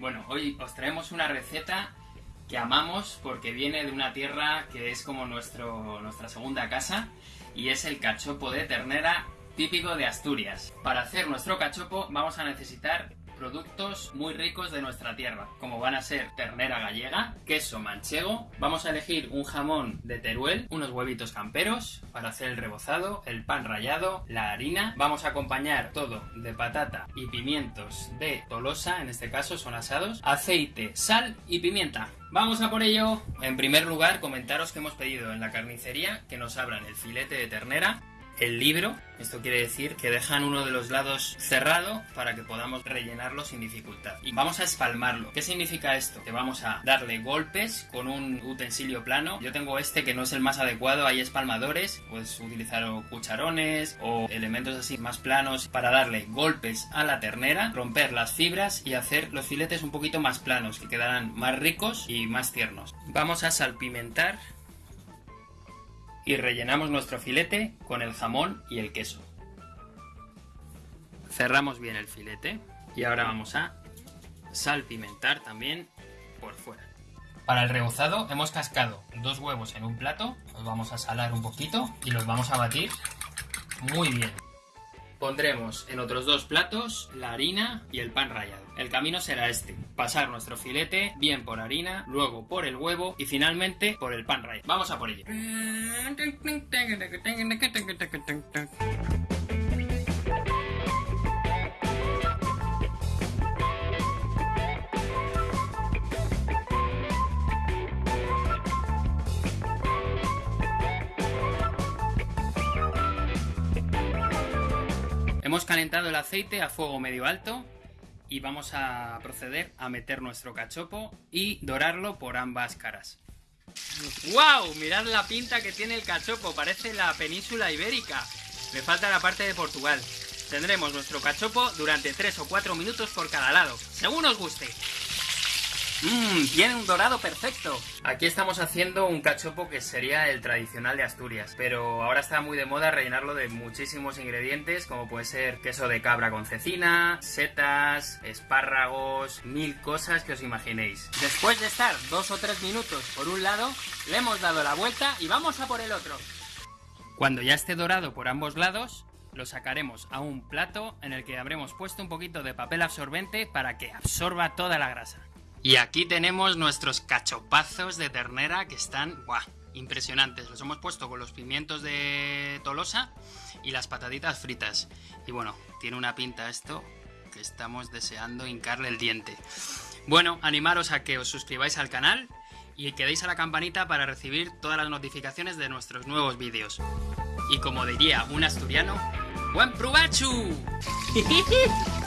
Bueno, hoy os traemos una receta que amamos porque viene de una tierra que es como nuestro, nuestra segunda casa y es el cachopo de ternera típico de Asturias. Para hacer nuestro cachopo vamos a necesitar productos muy ricos de nuestra tierra, como van a ser ternera gallega, queso manchego, vamos a elegir un jamón de Teruel, unos huevitos camperos para hacer el rebozado, el pan rallado, la harina, vamos a acompañar todo de patata y pimientos de Tolosa, en este caso son asados, aceite, sal y pimienta. ¡Vamos a por ello! En primer lugar, comentaros que hemos pedido en la carnicería que nos abran el filete de ternera el libro. Esto quiere decir que dejan uno de los lados cerrado para que podamos rellenarlo sin dificultad. Y vamos a espalmarlo. ¿Qué significa esto? Que vamos a darle golpes con un utensilio plano. Yo tengo este que no es el más adecuado, hay espalmadores. Puedes utilizar cucharones o elementos así más planos para darle golpes a la ternera, romper las fibras y hacer los filetes un poquito más planos, que quedarán más ricos y más tiernos. Vamos a salpimentar y rellenamos nuestro filete con el jamón y el queso. Cerramos bien el filete y ahora vamos a salpimentar también por fuera. Para el rebozado hemos cascado dos huevos en un plato, los vamos a salar un poquito y los vamos a batir muy bien. Pondremos en otros dos platos la harina y el pan rallado. El camino será este, pasar nuestro filete bien por harina, luego por el huevo y finalmente por el pan rallado. Vamos a por ello. Hemos calentado el aceite a fuego medio alto y vamos a proceder a meter nuestro cachopo y dorarlo por ambas caras. ¡Wow! Mirad la pinta que tiene el cachopo, parece la península ibérica. Me falta la parte de Portugal. Tendremos nuestro cachopo durante 3 o 4 minutos por cada lado, según os guste. Mmm, tiene un dorado perfecto. Aquí estamos haciendo un cachopo que sería el tradicional de Asturias, pero ahora está muy de moda rellenarlo de muchísimos ingredientes, como puede ser queso de cabra con cecina, setas, espárragos, mil cosas que os imaginéis. Después de estar dos o tres minutos por un lado, le hemos dado la vuelta y vamos a por el otro. Cuando ya esté dorado por ambos lados, lo sacaremos a un plato en el que habremos puesto un poquito de papel absorbente para que absorba toda la grasa. Y aquí tenemos nuestros cachopazos de ternera que están. Impresionantes. Los hemos puesto con los pimientos de Tolosa y las pataditas fritas. Y bueno, tiene una pinta esto que estamos deseando hincarle el diente. Bueno, animaros a que os suscribáis al canal y que deis a la campanita para recibir todas las notificaciones de nuestros nuevos vídeos. Y como diría un asturiano, ¡Buen provecho!